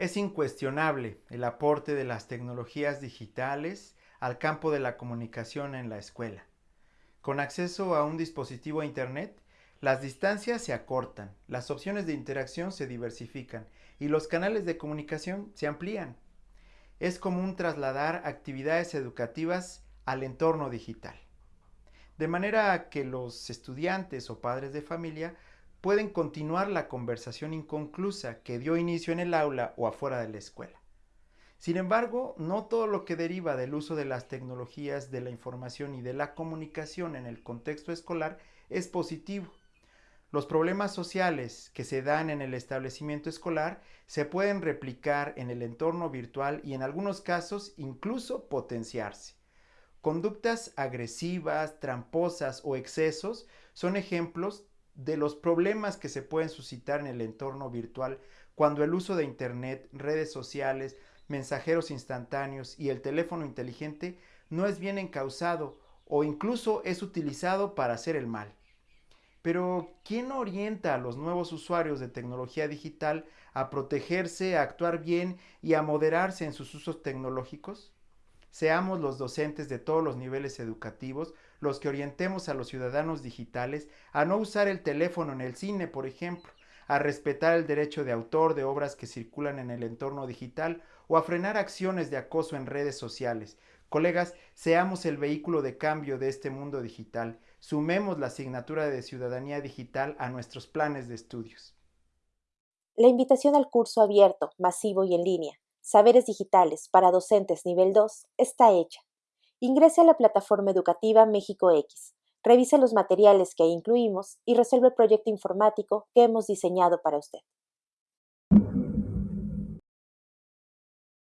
Es incuestionable el aporte de las tecnologías digitales al campo de la comunicación en la escuela. Con acceso a un dispositivo a Internet, las distancias se acortan, las opciones de interacción se diversifican y los canales de comunicación se amplían. Es común trasladar actividades educativas al entorno digital. De manera que los estudiantes o padres de familia pueden continuar la conversación inconclusa que dio inicio en el aula o afuera de la escuela. Sin embargo, no todo lo que deriva del uso de las tecnologías de la información y de la comunicación en el contexto escolar es positivo. Los problemas sociales que se dan en el establecimiento escolar se pueden replicar en el entorno virtual y en algunos casos incluso potenciarse. Conductas agresivas, tramposas o excesos son ejemplos de los problemas que se pueden suscitar en el entorno virtual cuando el uso de Internet, redes sociales, mensajeros instantáneos y el teléfono inteligente no es bien encausado o incluso es utilizado para hacer el mal. Pero, ¿quién orienta a los nuevos usuarios de tecnología digital a protegerse, a actuar bien y a moderarse en sus usos tecnológicos? Seamos los docentes de todos los niveles educativos los que orientemos a los ciudadanos digitales a no usar el teléfono en el cine, por ejemplo, a respetar el derecho de autor de obras que circulan en el entorno digital o a frenar acciones de acoso en redes sociales. Colegas, seamos el vehículo de cambio de este mundo digital. Sumemos la asignatura de ciudadanía digital a nuestros planes de estudios. La invitación al curso abierto, masivo y en línea, Saberes Digitales para Docentes Nivel 2, está hecha. Ingrese a la plataforma educativa México X, revise los materiales que incluimos y resuelve el proyecto informático que hemos diseñado para usted.